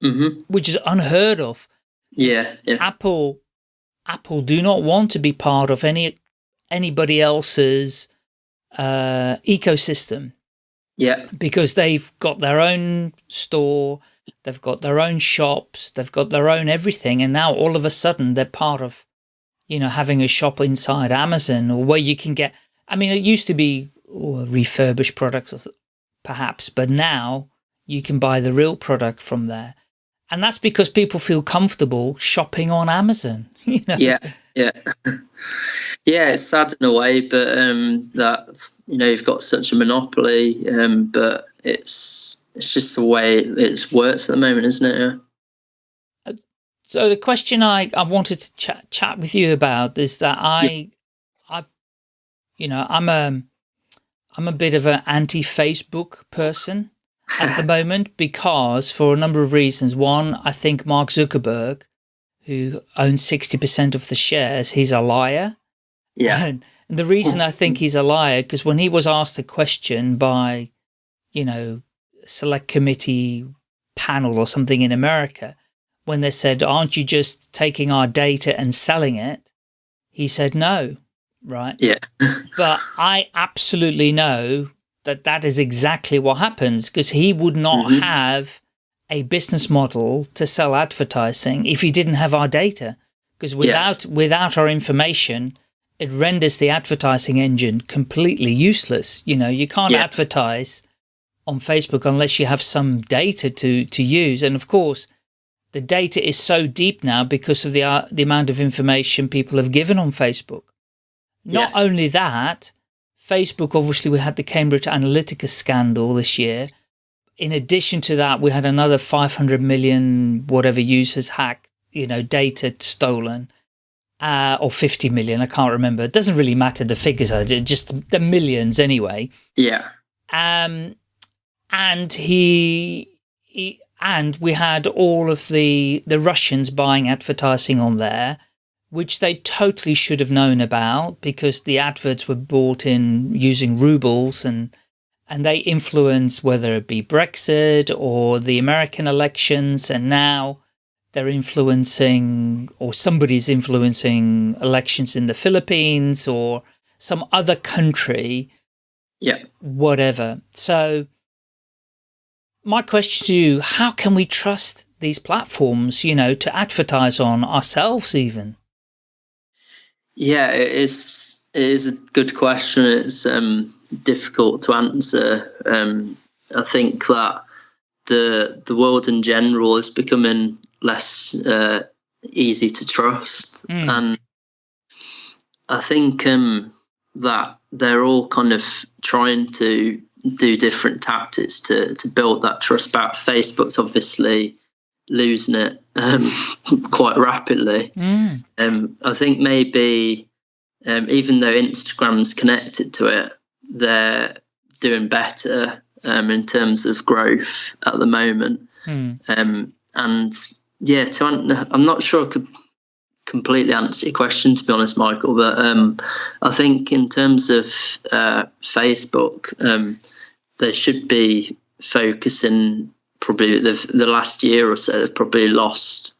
mm -hmm. which is unheard of. Yeah, yeah. Apple, Apple do not want to be part of any anybody else's uh, ecosystem. Yeah. Because they've got their own store, They've got their own shops. They've got their own everything. And now all of a sudden they're part of, you know, having a shop inside Amazon or where you can get, I mean, it used to be oh, refurbished products perhaps, but now you can buy the real product from there. And that's because people feel comfortable shopping on Amazon. You know? Yeah, yeah. yeah, it's sad in a way, but um, that, you know, you've got such a monopoly, um, but it's it's just the way it works at the moment, isn't it? Yeah. So the question I, I wanted to chat chat with you about is that I, yeah. I, you know, I'm a, I'm a bit of an anti-Facebook person at the moment because for a number of reasons. One, I think Mark Zuckerberg, who owns 60% of the shares, he's a liar. Yeah. And, and the reason I think he's a liar, because when he was asked a question by, you know, select committee panel or something in America when they said, aren't you just taking our data and selling it? He said, no, right? Yeah. but I absolutely know that that is exactly what happens because he would not mm -hmm. have a business model to sell advertising if he didn't have our data. Because without, yeah. without our information, it renders the advertising engine completely useless. You know, you can't yeah. advertise on Facebook unless you have some data to, to use. And of course, the data is so deep now because of the, uh, the amount of information people have given on Facebook. Not Yeah. only that, Facebook, obviously we had the Cambridge Analytica scandal this year. In addition to that, we had another 500 million whatever users hacked, you know, data stolen. Uh, or 50 million, I can't remember. It doesn't really matter the figures, are just the millions anyway. Yeah. Um, and he, he, and we had all of the, the Russians buying advertising on there, which they totally should have known about because the adverts were bought in using rubles and, and they influence whether it be Brexit or the American elections. And now they're influencing or somebody's influencing elections in the Philippines or some other country Yeah. whatever. So my question to you, how can we trust these platforms, you know, to advertise on ourselves even? Yeah, it is. It is a good question. It's um, difficult to answer. Um, I think that the the world in general is becoming less uh, easy to trust, Mm. and I think um, that they're all kind of trying to do different tactics to to build that trust back. Facebook's obviously losing it um, quite rapidly. Mm. Um, I think maybe um, even though Instagram's connected to it, they're doing better um, in terms of growth at the moment. Mm. Um, and yeah, to an- I'm not sure I could completely answer your question to be honest, Michael, but um, I think in terms of uh, Facebook, um, they should be focusing probably the the last year or so. They've probably lost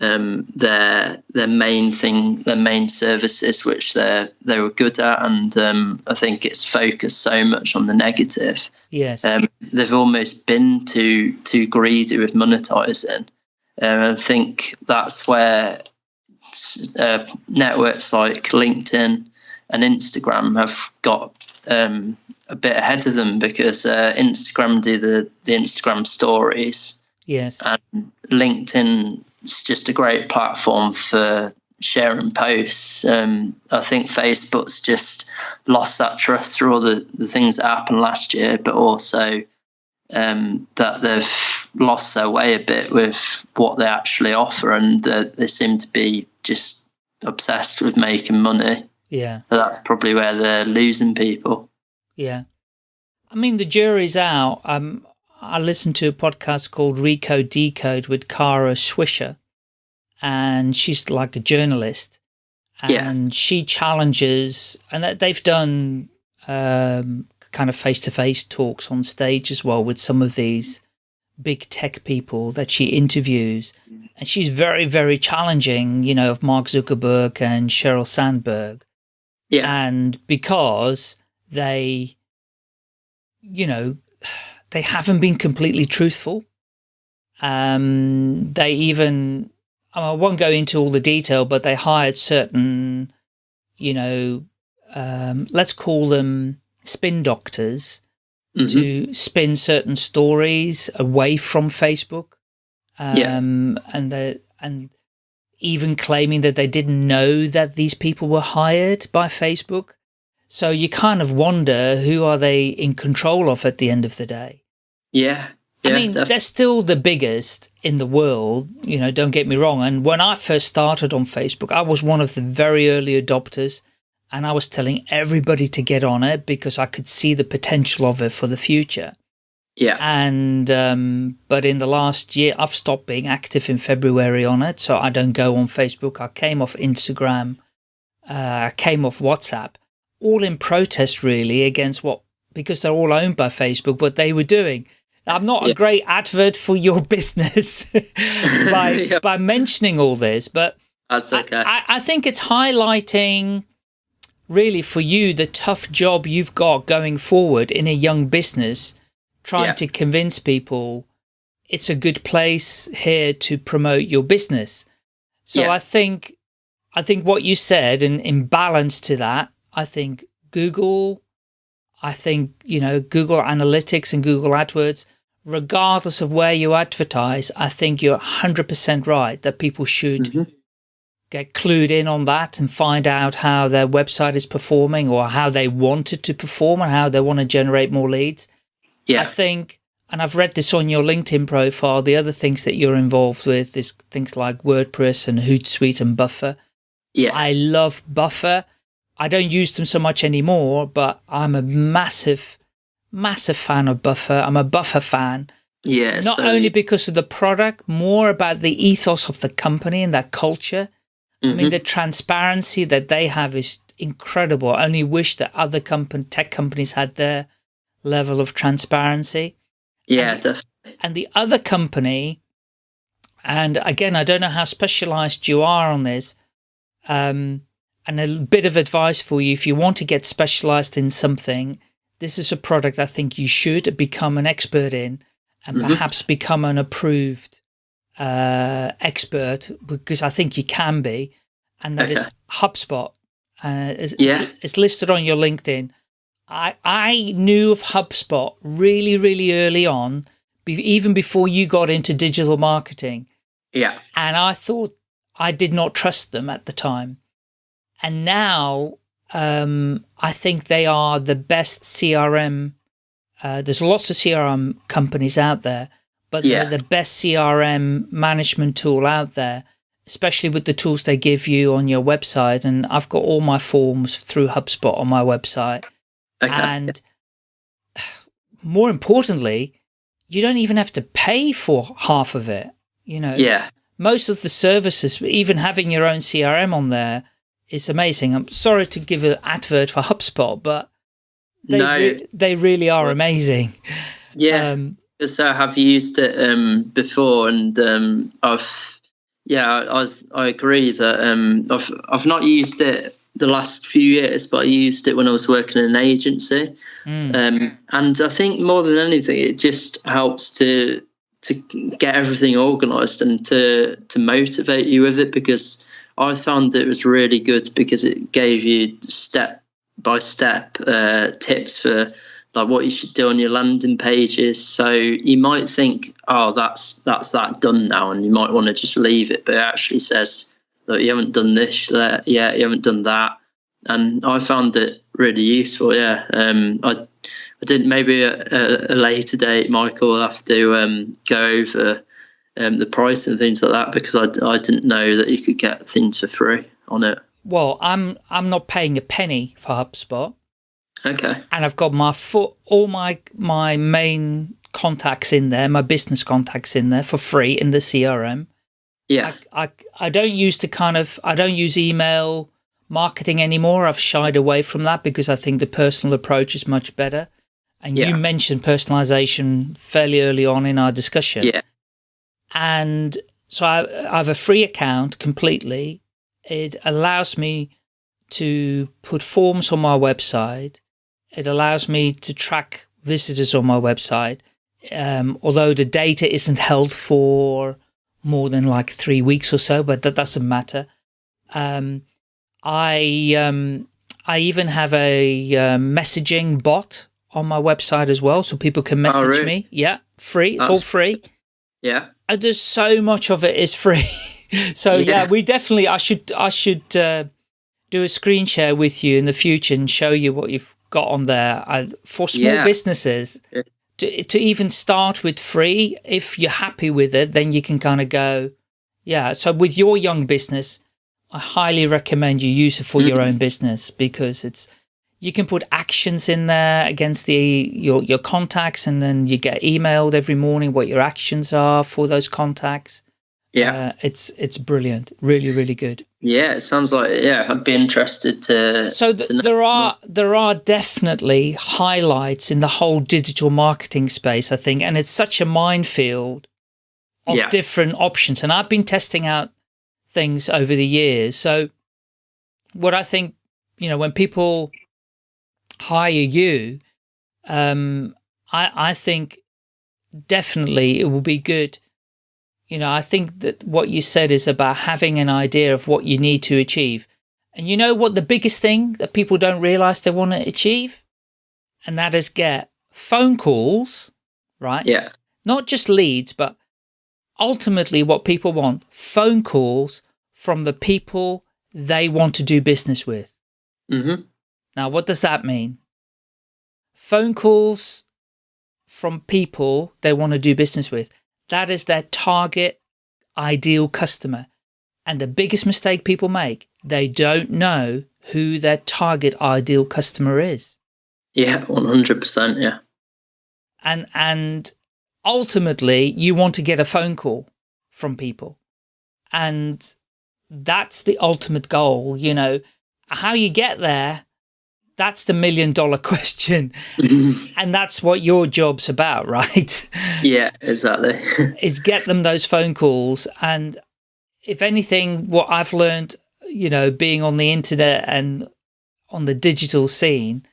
um, their their main thing, their main services, which they they were good at, and um, I think it's focused so much on the negative. Yes. Um, they've almost been too too greedy with monetizing. Um, I think that's where uh, networks like LinkedIn and Instagram have got um, a bit ahead of them because uh, Instagram do the the Instagram stories yes. and LinkedIn is just a great platform for sharing posts. Um, I think Facebook's just lost that trust through all the, the things that happened last year, but also um, that they've lost their way a bit with what they actually offer, and that they seem to be just obsessed with making money. Yeah. So that's probably where they're losing people. Yeah. I mean, the jury's out. Um, I listened to a podcast called Recode Decode with Kara Swisher, and she's like a journalist. Yeah. And she challenges, and they've done um, kind of face-to-face talks on stage as well with some of these big tech people that she interviews. And she's very, very challenging, you know, of Mark Zuckerberg and Sheryl Sandberg Yeah, and because they, you know, they haven't been completely truthful. Um, they even, I won't go into all the detail, but they hired certain, you know, um, let's call them spin doctors Mhm. to spin certain stories away from Facebook. Um, Yeah. and the, and even claiming that they didn't know that these people were hired by Facebook. So you kind of wonder who are they in control of at the end of the day. yeah, yeah. I mean, def- they're still the biggest in the world, you know, don't get me wrong. And when I first started on Facebook, I was one of the very early adopters and I was telling everybody to get on it because I could see the potential of it for the future. yeah, And, um, but in the last year, I've stopped being active in February on it. So I don't go on Facebook. I came off Instagram. Uh, I came off WhatsApp, all in protest really against what, because they're all owned by Facebook, what they were doing. I'm not a great advert for your business by, Yeah. by mentioning all this, but that's I- okay. I, I think it's highlighting really for you the tough job you've got going forward in a young business, trying Yeah. to convince people it's a good place here to promote your business. So Yeah. I think I think what you said and in balance to that, I think Google, I think, you know, Google Analytics and Google AdWords regardless of where you advertise, I think you're 100% right that people should mm -hmm. get clued in on that and find out how their website is performing or how they want it to perform and how they want to generate more leads. Yeah. I think, and I've read this on your LinkedIn profile, the other things that you're involved with is things like WordPress and Hootsuite and Buffer. Yeah. I love Buffer. I don't use them so much anymore, but I'm a massive massive fan of Buffer. I'm a Buffer fan. Yeah. Not so only because of the product, more about the ethos of the company and their culture. Mm -hmm. I mean, mm-hmm. the transparency that they have is incredible. I only wish that other company, tech companies had their level of transparency. Yeah, and, definitely. And the other company, and again, I don't know how specialized you are on this, um, and a bit of advice for you, if you want to get specialized in something, this is a product I think you should become an expert in and mm -hmm. perhaps become an approved uh, expert because I think you can be. And that okay. is HubSpot. Uh, it's, yeah. it's listed on your LinkedIn. I, I knew of HubSpot really, really early on, even before you got into digital marketing. Yeah. And I thought I did not trust them at the time. And now um, I think they are the best CRM. Uh, there's lots of CRM companies out there, but yeah. they're the best CRM management tool out there, especially with the tools they give you on your website. And I've got all my forms through HubSpot on my website. Okay. And more importantly, you don't even have to pay for half of it. You know, yeah. most of the services, even having your own CRM on there, is amazing. I'm sorry to give an advert for HubSpot, but they no. re they really are amazing. Yeah, um, because I have used it um, before, and um, I've yeah, I I agree that um, I've I've not used it the last few years, but I used it when I was working in an agency, mm. um, and I think more than anything, it just helps to to get everything organised and to to motivate you with it because I found it was really good because it gave you step by step uh, tips for like what you should do on your landing pages. So you might think, oh, that's that's that done now, and you might want to just leave it, but it actually says that you haven't done this yet, you haven't done that, and I found it really useful. Yeah, um, I I did maybe a, a, later date, Michael. will have to um, go over um, the price and things like that because I, I didn't know that you could get things for free on it. Well, I'm I'm not paying a penny for HubSpot. Okay. And I've got my foot, all my my main contacts in there, my business contacts in there for free in the CRM. Yeah. I, I, I don't use the kind of, I don't use email marketing anymore. I've shied away from that because I think the personal approach is much better. And yeah. you mentioned personalization fairly early on in our discussion. Yeah. And so I, I have a free account completely. It allows me to put forms on my website. It allows me to track visitors on my website. Um, although the data isn't held for more than like three weeks or so, but that doesn't matter. Um, I um, I even have a uh, messaging bot on my website as well, so people can oh, message oh, really? me. Yeah, free. It's That's, all free. Yeah. And there's so much of it is free. so yeah. yeah. we definitely, I should, I should uh, do a screen share with you in the future and show you what you've got on there. I, for small yeah. businesses, to, to even start with free, if you're happy with it, then you can kind of go, yeah. So with your young business, I highly recommend you use it for mm. your own business because it's, you can put actions in there against the your your contacts, and then you get emailed every morning what your actions are for those contacts. Yeah, uh, it's it's brilliant, really, really good. Yeah, it sounds like yeah. I'd be interested to. So th to there are there are definitely highlights in the whole digital marketing space, I think, and it's such a minefield of yeah. different options. And I've been testing out things over the years. So what I think, you know, when people hire you, um, I, I think definitely it will be good. You know, I think that what you said is about having an idea of what you need to achieve. And you know what the biggest thing that people don't realize they want to achieve? And that is get phone calls, right? Yeah. not just leads, but ultimately what people want, phone calls from the people they want to do business with. Mm -hmm. Now, what does that mean? Phone calls from people they want to do business with. That is their target ideal customer. And the biggest mistake people make, they don't know who their target ideal customer is. Yeah, 100%, yeah. And, and ultimately you want to get a phone call from people. And that's the ultimate goal, you know, how you get there, that's the million dollar question. and that's what your job's about, right? Yeah, exactly. is get them those phone calls. And if anything, what I've learned, you know, being on the internet and on the digital scene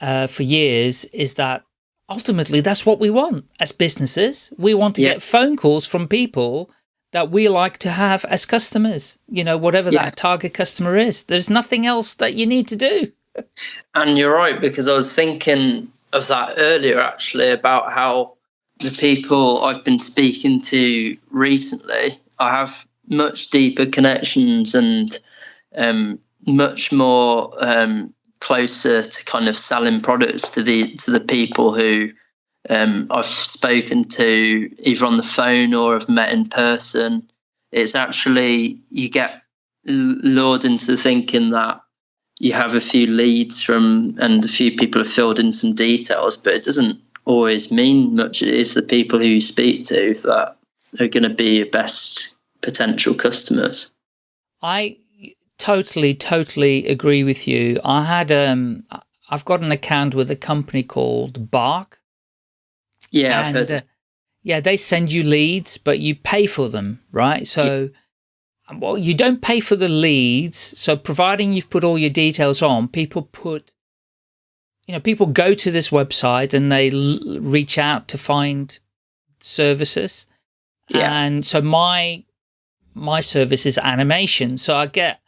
uh, for years is that ultimately that's what we want as businesses. We want to yeah. get phone calls from people that we like to have as customers, you know, whatever yeah. that target customer is. There's nothing else that you need to do. And you're right, because I was thinking of that earlier, actually, about how the people I've been speaking to recently, I have much deeper connections and um, much more um, closer to kind of selling products to the to the people who um, I've spoken to either on the phone or have met in person. It's actually, you get lured into thinking that you have a few leads from and a few people have filled in some details, but it doesn't always mean much. It is the people who you speak to that are going to be your best potential customers. I totally, totally agree with you. I had, um, I've got an account with a company called Bark yeah, and, uh, yeah, they send you leads, but you pay for them, right? So, yeah. Well, you don't pay for the leads. So providing you've put all your details on, people put, you know, people go to this website and they reach out to find services. Yeah. And so my, my service is animation. So I get,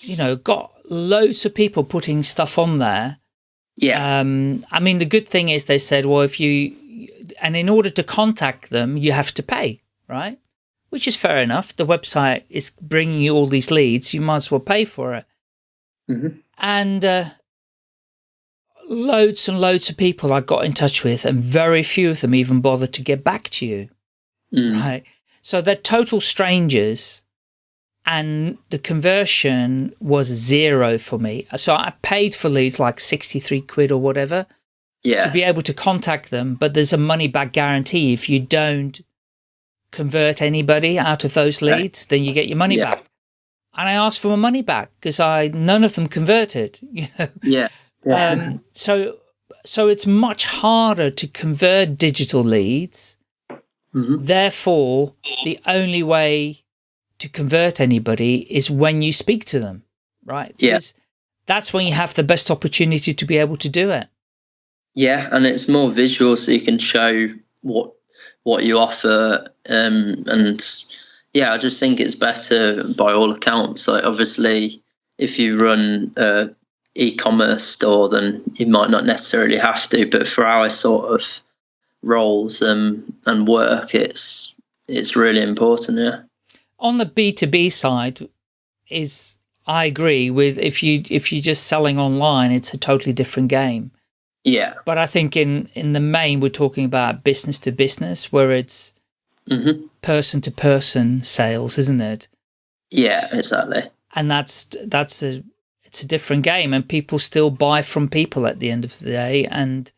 you know, got loads of people putting stuff on there. Yeah. Um, I mean, the good thing is they said, well, if you, and in order to contact them, you have to pay, right? Which is fair enough. The website is bringing you all these leads. You might as well pay for it. Mm -hmm. And uh, loads and loads of people I got in touch with, and very few of them even bothered to get back to you, mm. right? So they're total strangers and the conversion was zero for me. So I paid for leads like 63 quid or whatever yeah. to be able to contact them, but there's a money back guarantee. If you don't convert anybody out of those leads, then you get your money yeah. back. And I asked for my money back because I none of them converted. You know? Yeah. yeah. Um, so so it's much harder to convert digital leads. Mm -hmm. Therefore, the only way to convert anybody is when you speak to them, right? Yeah. Because that's when you have the best opportunity to be able to do it. Yeah, and it's more visual, so you can show what what you offer, um, and yeah, I just think it's better by all accounts. Like obviously, if you run a e-commerce store, then you might not necessarily have to, but for our sort of roles um, and work, it's it's really important. Yeah. On the B two B side, is I agree with if you if you're just selling online, it's a totally different game. Yeah. But I think in, in the main, we're talking about business to business, where it's mm -hmm. person to person sales, isn't it? Yeah, exactly. And that's, that's a, it's a different game and people still buy from people at the end of the day and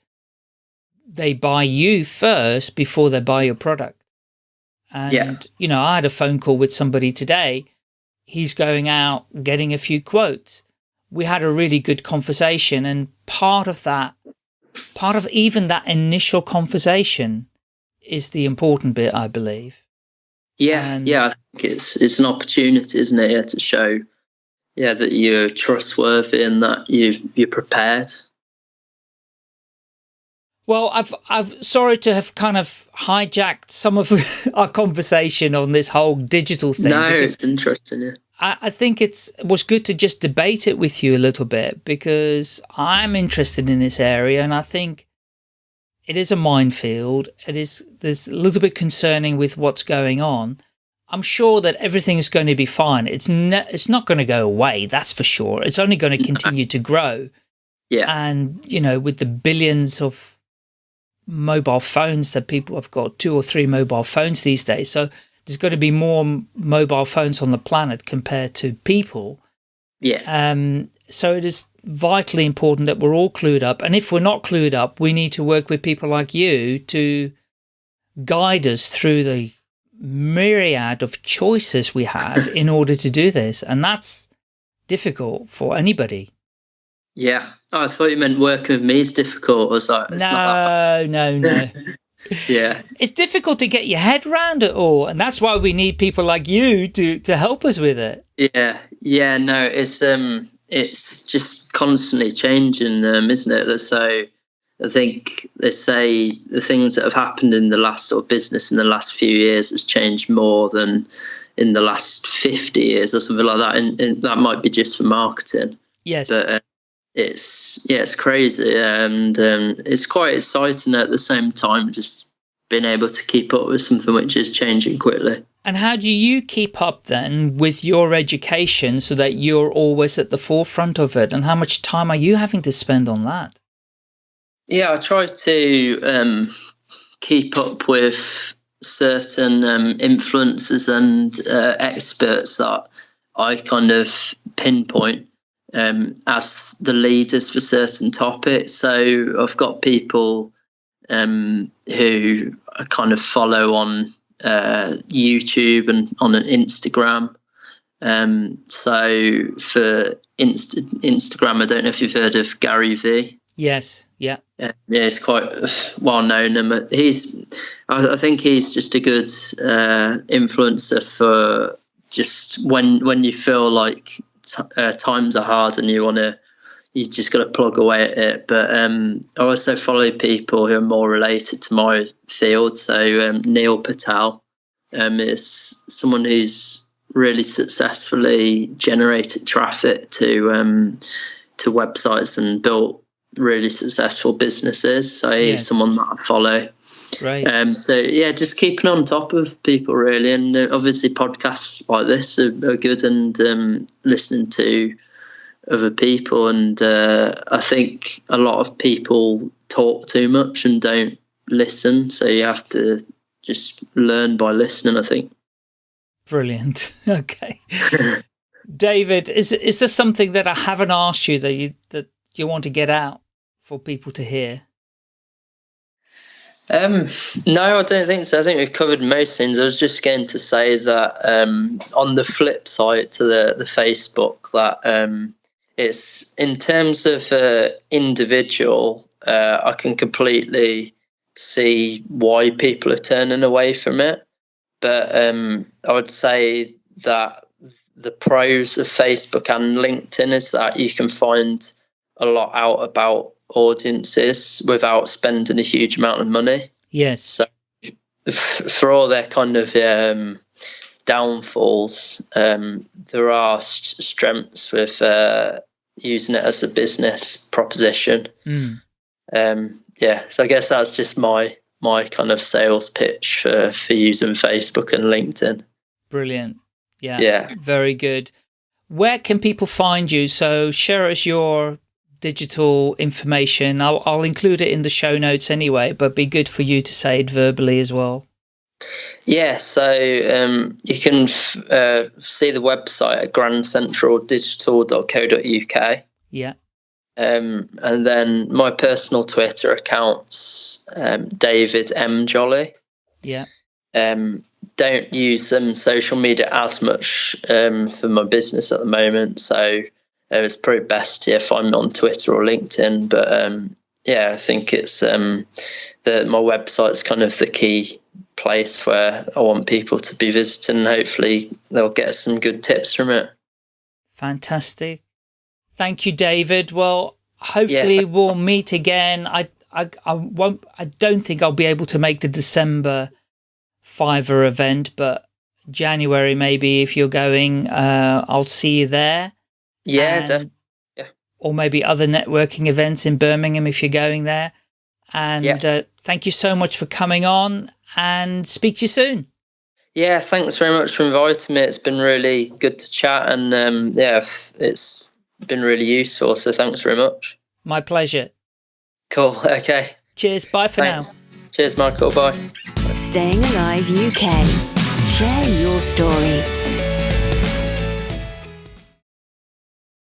they buy you first before they buy your product. And, yeah. you know, I had a phone call with somebody today. He's going out getting a few quotes. We had a really good conversation and part of that part of even that initial conversation is the important bit, I believe. Yeah, and yeah, I think it's it's an opportunity, isn't it, yeah, to show, yeah, that you're trustworthy and that you you're prepared. Well, I've I've sorry to have kind of hijacked some of our conversation on this whole digital thing. No, it's interesting. Yeah. I, I think it's it was good to just debate it with you a little bit because I'm interested in this area and I think it is a minefield. It is, there's a little bit concerning with what's going on. I'm sure that everything is going to be fine. It's, it's not going to go away. That's for sure. It's only going to continue to grow. Yeah. And, you know, with the billions of mobile phones that people have got two or three mobile phones these days. So there's going to be more mobile phones on the planet compared to people. Yeah. Um, so it is vitally important that we're all clued up. And if we're not clued up, we need to work with people like you to guide us through the myriad of choices we have in order to do this. And that's difficult for anybody. Yeah. Oh, I thought you meant working with me is difficult. Was like, no, not no, no. yeah. It's difficult to get your head around it all. And that's why we need people like you to, to help us with it. Yeah. Yeah. No, it's, um, it's just constantly changing, um, isn't it? So I think they say the things that have happened in the last or business in the last few years has changed more than in the last 50 years or something like that. And, and that might be just for marketing. Yes. But, uh, it's yeah, it's crazy, and um, it's quite exciting at the same time. Just being able to keep up with something which is changing quickly. And how do you keep up then with your education so that you're always at the forefront of it? And how much time are you having to spend on that? Yeah, I try to um, keep up with certain um, influencers and uh, experts that I kind of pinpoint um, as the leaders for certain topics. So I've got people um, who I kind of follow on uh, YouTube and on an Instagram. Um, so for Inst Instagram, I don't know if you've heard of Gary V. Yes. Yeah. Yeah, yeah he's quite well known. and He's, I, think he's just a good uh, influencer for just when when you feel like uh, times are hard and you want to you just got to plug away at it. But um, I also follow people who are more related to my field. So um, Neil Patel um, is someone who's really successfully generated traffic to um, to websites and built really successful businesses. So he's someone that I follow. Right. Um, so yeah, just keeping on top of people really, and uh, obviously podcasts like this are, are good, and um, listening to other people. And uh, I think a lot of people talk too much and don't listen, so you have to just learn by listening. I think. Brilliant. Okay. David, is is there something that I haven't asked you that you that you want to get out for people to hear? Um, no, I don't think so. I think we've covered most things. I was just going to say that um, on the flip side to the, the Facebook, that um, it's in terms of uh, individual, uh, I can completely see why people are turning away from it. But um, I would say that the pros of Facebook and LinkedIn is that you can find a lot out about audiences without spending a huge amount of money. Yes. So for all their kind of um, downfalls, um, there are st strengths with uh, using it as a business proposition. Mm. Um, yeah, so I guess that's just my my kind of sales pitch for for using Facebook and LinkedIn. Brilliant. Yeah. Yeah. Very good. Where can people find you? So share us your digital information. I'll, I'll include it in the show notes anyway, but be good for you to say it verbally as well. Yeah, so um, you can uh, see the website at grandcentraldigital.co.uk. Yeah. Um, and then my personal Twitter account's um, David M. Jolly. Yeah. Um, don't use um, social media as much um, for my business at the moment. So it's probably best yeah, find me on Twitter or LinkedIn. But um, yeah, I think it's um, that my website's kind of the key place where I want people to be visiting. Hopefully, they'll get some good tips from it. Fantastic. Thank you, David. Well, hopefully yeah. we'll meet again. I, I, I won't. I don't think I'll be able to make the December Fiverr event, but January maybe if you're going, uh, I'll see you there. Yeah, and, yeah. Or maybe other networking events in Birmingham if you're going there. And yeah. uh, thank you so much for coming on and speak to you soon. Yeah, thanks very much for inviting me. It's been really good to chat, and um, yeah, it's been really useful. So thanks very much. My pleasure. Cool. Okay. Cheers. Bye for thanks. now. Cheers, Michael. Bye. Staying Alive UK. Share your story.